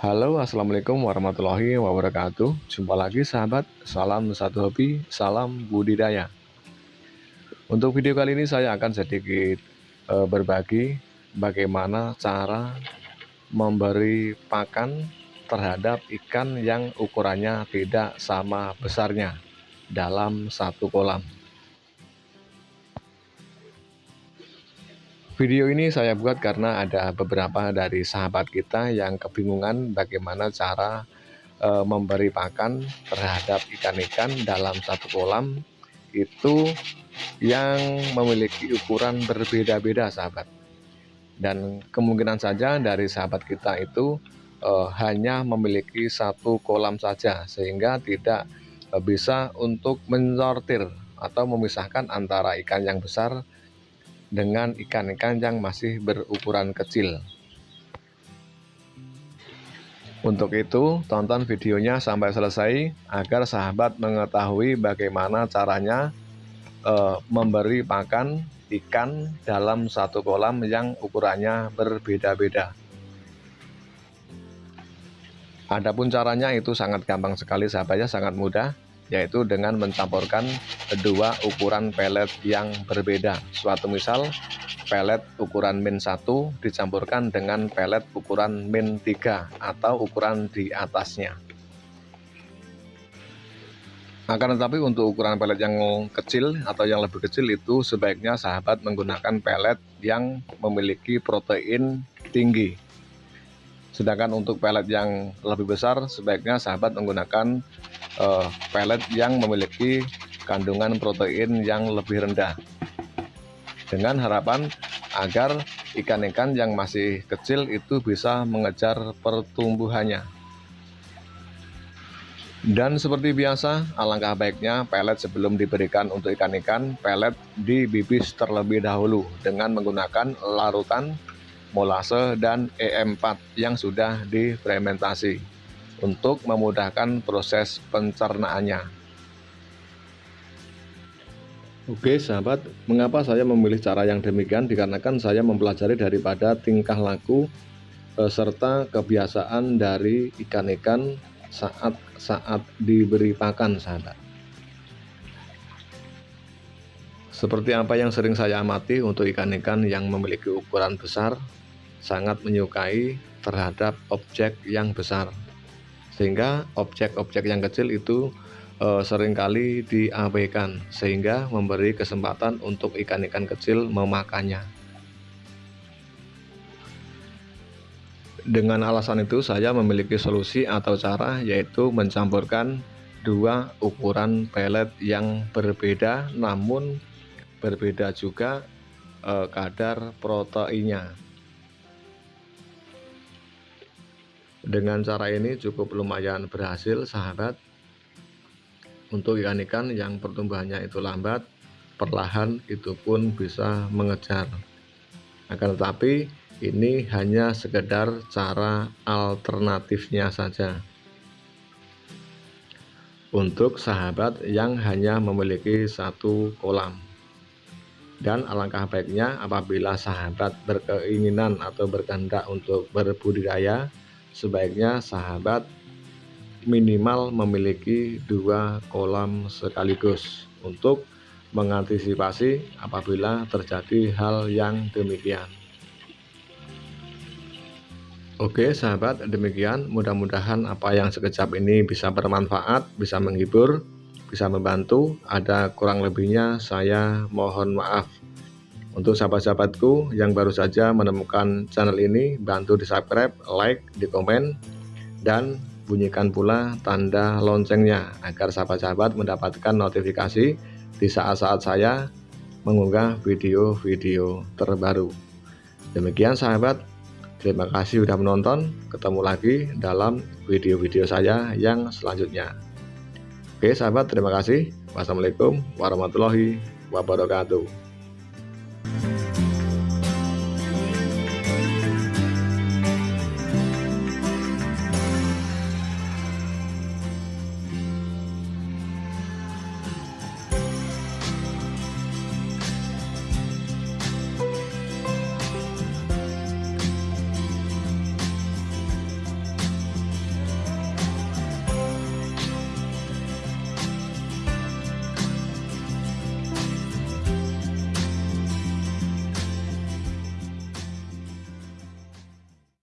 Halo assalamualaikum warahmatullahi wabarakatuh. Jumpa lagi sahabat. Salam satu hobi Salam budidaya. Untuk video kali ini saya akan sedikit e, berbagi Bagaimana cara Memberi pakan Terhadap ikan yang ukurannya tidak sama besarnya Dalam satu kolam Video ini saya buat karena ada beberapa dari sahabat kita yang kebingungan bagaimana cara e, memberi pakan terhadap ikan-ikan dalam satu kolam itu yang memiliki ukuran berbeda-beda sahabat. Dan kemungkinan saja dari sahabat kita itu e, hanya memiliki satu kolam saja sehingga tidak e, bisa untuk mensortir atau memisahkan antara ikan yang besar dengan ikan-ikan yang masih berukuran kecil. Untuk itu, tonton videonya sampai selesai agar sahabat mengetahui bagaimana caranya e, memberi pakan ikan dalam satu kolam yang ukurannya berbeda-beda. Adapun caranya itu sangat gampang sekali sahabatnya, sangat mudah yaitu dengan mencampurkan dua ukuran pelet yang berbeda. Suatu misal, pelet ukuran min 1 dicampurkan dengan pelet ukuran min 3 atau ukuran di atasnya. Akan tetapi untuk ukuran pelet yang kecil atau yang lebih kecil itu sebaiknya sahabat menggunakan pelet yang memiliki protein tinggi. Sedangkan untuk pelet yang lebih besar sebaiknya sahabat menggunakan uh, pelet yang memiliki kandungan protein yang lebih rendah. Dengan harapan agar ikan-ikan yang masih kecil itu bisa mengejar pertumbuhannya. Dan seperti biasa alangkah baiknya pelet sebelum diberikan untuk ikan-ikan pelet dibibis terlebih dahulu dengan menggunakan larutan molase dan EM4 yang sudah difermentasi untuk memudahkan proses pencernaannya. Oke sahabat, mengapa saya memilih cara yang demikian? Dikarenakan saya mempelajari daripada tingkah laku e, serta kebiasaan dari ikan-ikan saat-saat diberi pakan sahabat. Seperti apa yang sering saya amati untuk ikan-ikan yang memiliki ukuran besar, sangat menyukai terhadap objek yang besar sehingga objek-objek yang kecil itu e, sering kali diabaikan sehingga memberi kesempatan untuk ikan-ikan kecil memakannya. Dengan alasan itu saya memiliki solusi atau cara yaitu mencampurkan dua ukuran pelet yang berbeda namun berbeda juga e, kadar proteinnya Dengan cara ini cukup lumayan berhasil sahabat. Untuk ikan-ikan yang pertumbuhannya itu lambat perlahan itu pun bisa mengejar. Akan tetapi ini hanya sekedar cara alternatifnya saja. Untuk sahabat yang hanya memiliki satu kolam. Dan alangkah baiknya apabila sahabat berkeinginan atau berkehendak untuk berbudidaya sebaiknya sahabat minimal memiliki dua kolam sekaligus untuk mengantisipasi apabila terjadi hal yang demikian. Oke sahabat demikian. Mudah-mudahan apa yang sekejap ini bisa bermanfaat bisa menghibur bisa membantu. Ada kurang lebihnya saya mohon maaf untuk sahabat-sahabatku yang baru saja menemukan channel ini, bantu di subscribe, like, di komen, dan bunyikan pula tanda loncengnya agar sahabat-sahabat mendapatkan notifikasi di saat-saat saya mengunggah video-video terbaru. Demikian sahabat, terima kasih sudah menonton, ketemu lagi dalam video-video saya yang selanjutnya. Oke sahabat, terima kasih. Wassalamualaikum warahmatullahi wabarakatuh.